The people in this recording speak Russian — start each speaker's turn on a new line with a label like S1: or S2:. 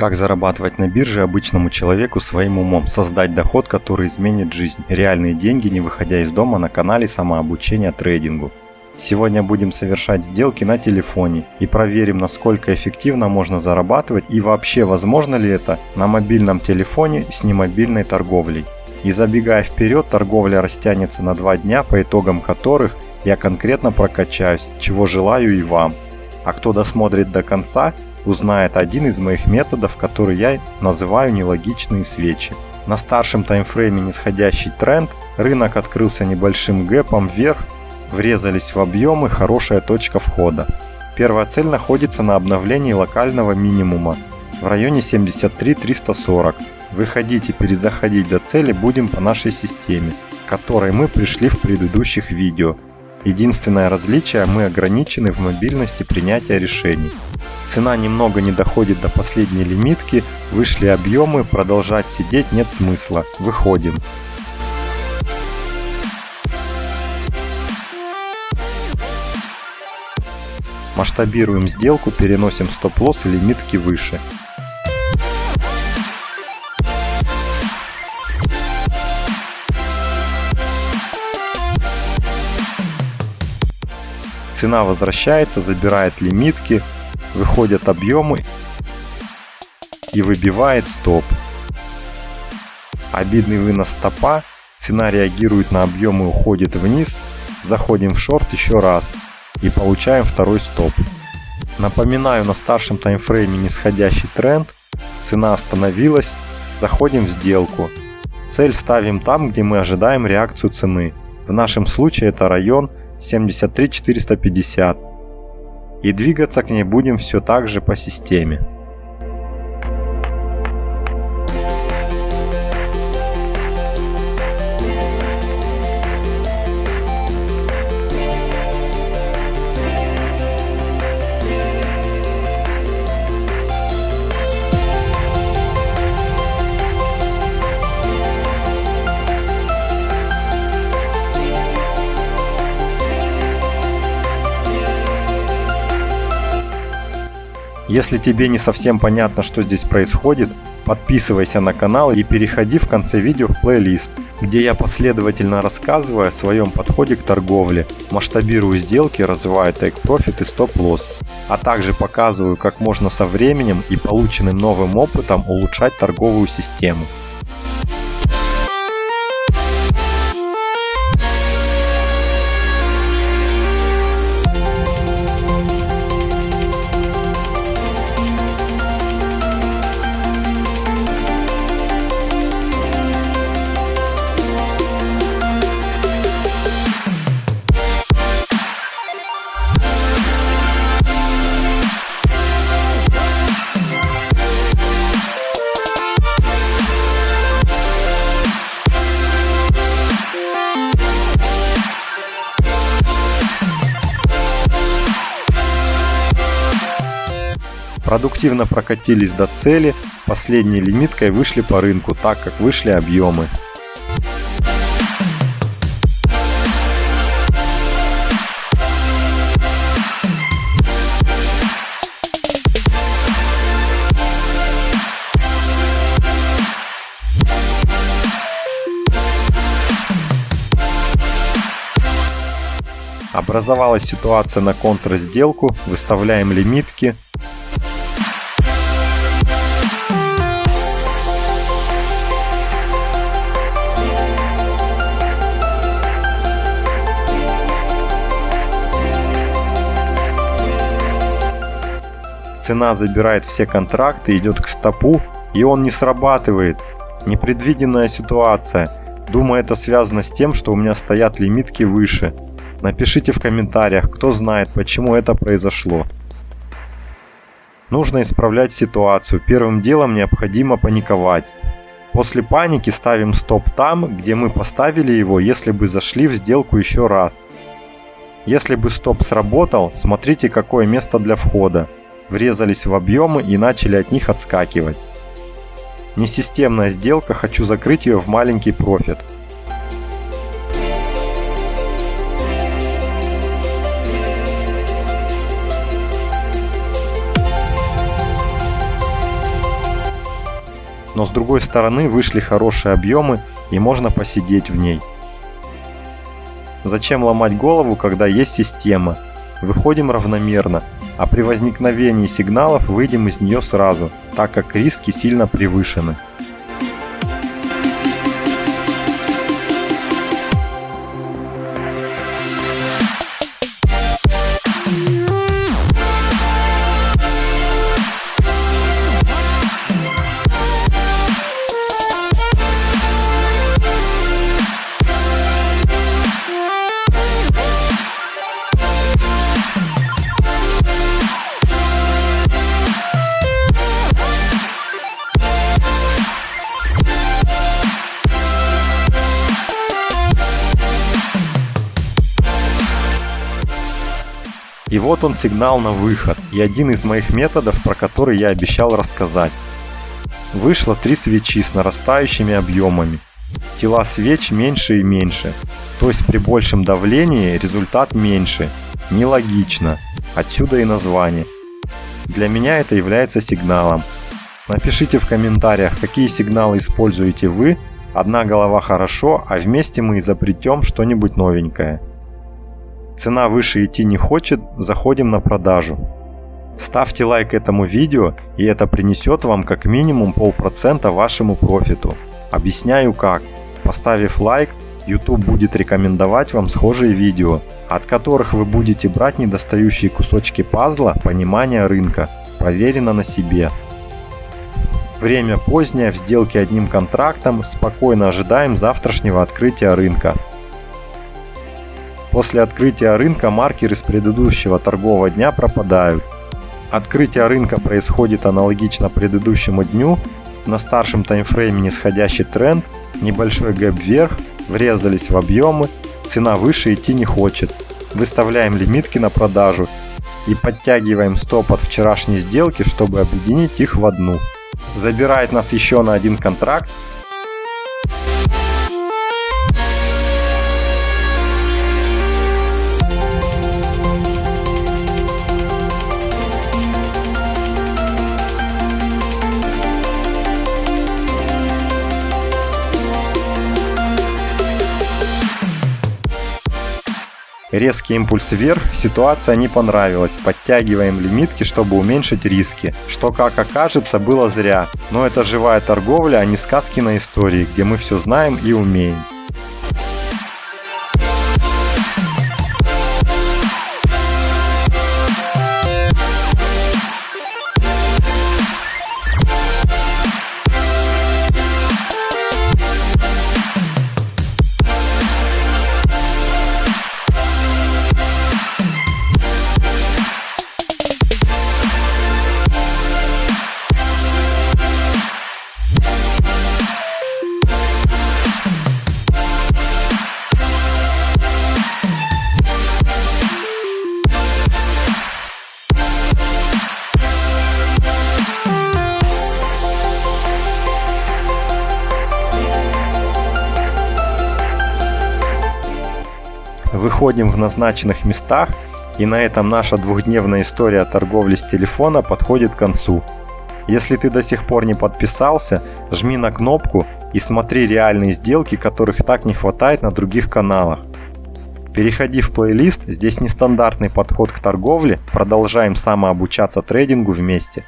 S1: Как зарабатывать на бирже обычному человеку своим умом, создать доход, который изменит жизнь, реальные деньги, не выходя из дома на канале самообучения трейдингу. Сегодня будем совершать сделки на телефоне и проверим, насколько эффективно можно зарабатывать и вообще возможно ли это на мобильном телефоне с немобильной торговлей. И забегая вперед, торговля растянется на два дня, по итогам которых я конкретно прокачаюсь, чего желаю и вам. А кто досмотрит до конца, узнает один из моих методов, который я называю нелогичные свечи. На старшем таймфрейме нисходящий тренд, рынок открылся небольшим гэпом вверх, врезались в объемы, хорошая точка входа. Первая цель находится на обновлении локального минимума в районе 73 340. Выходить и перезаходить до цели будем по нашей системе, к которой мы пришли в предыдущих видео. Единственное различие – мы ограничены в мобильности принятия решений. Цена немного не доходит до последней лимитки, вышли объемы, продолжать сидеть нет смысла, выходим. Масштабируем сделку, переносим стоп-лосс и лимитки выше. Цена возвращается, забирает лимитки, выходят объемы и выбивает стоп. Обидный вынос стопа, цена реагирует на объемы и уходит вниз, заходим в шорт еще раз и получаем второй стоп. Напоминаю, на старшем таймфрейме нисходящий тренд, цена остановилась, заходим в сделку. Цель ставим там, где мы ожидаем реакцию цены. В нашем случае это район 73 450. И двигаться к ней будем все так же по системе. Если тебе не совсем понятно, что здесь происходит, подписывайся на канал и переходи в конце видео в плейлист, где я последовательно рассказываю о своем подходе к торговле, масштабирую сделки, развиваю take profit и стоп-лосс, а также показываю, как можно со временем и полученным новым опытом улучшать торговую систему. Продуктивно прокатились до цели, последней лимиткой вышли по рынку, так как вышли объемы. Образовалась ситуация на контрсделку, выставляем лимитки, цена забирает все контракты, идет к стопу, и он не срабатывает. Непредвиденная ситуация. Думаю, это связано с тем, что у меня стоят лимитки выше. Напишите в комментариях, кто знает, почему это произошло. Нужно исправлять ситуацию. Первым делом необходимо паниковать. После паники ставим стоп там, где мы поставили его, если бы зашли в сделку еще раз. Если бы стоп сработал, смотрите какое место для входа врезались в объемы и начали от них отскакивать. Несистемная сделка, хочу закрыть ее в маленький профит. но с другой стороны вышли хорошие объемы и можно посидеть в ней. Зачем ломать голову, когда есть система? Выходим равномерно, а при возникновении сигналов выйдем из нее сразу, так как риски сильно превышены. Вот он сигнал на выход, и один из моих методов, про который я обещал рассказать. Вышло три свечи с нарастающими объемами. Тела свеч меньше и меньше, то есть при большем давлении результат меньше. Нелогично, отсюда и название. Для меня это является сигналом. Напишите в комментариях, какие сигналы используете вы. Одна голова хорошо, а вместе мы изобретем что-нибудь новенькое. Цена выше идти не хочет, заходим на продажу. Ставьте лайк этому видео, и это принесет вам как минимум полпроцента вашему профиту. Объясняю как. Поставив лайк, YouTube будет рекомендовать вам схожие видео, от которых вы будете брать недостающие кусочки пазла понимания рынка, проверено на себе. Время позднее, в сделке одним контрактом, спокойно ожидаем завтрашнего открытия рынка. После открытия рынка маркеры с предыдущего торгового дня пропадают. Открытие рынка происходит аналогично предыдущему дню. На старшем таймфрейме нисходящий тренд, небольшой гэп вверх, врезались в объемы, цена выше идти не хочет. Выставляем лимитки на продажу и подтягиваем стоп от вчерашней сделки, чтобы объединить их в одну. Забирает нас еще на один контракт Резкий импульс вверх, ситуация не понравилась, подтягиваем лимитки, чтобы уменьшить риски, что как окажется было зря, но это живая торговля, а не сказки на истории, где мы все знаем и умеем. Выходим в назначенных местах, и на этом наша двухдневная история торговли с телефона подходит к концу. Если ты до сих пор не подписался, жми на кнопку и смотри реальные сделки, которых так не хватает на других каналах. Переходи в плейлист, здесь нестандартный подход к торговле, продолжаем самообучаться трейдингу вместе.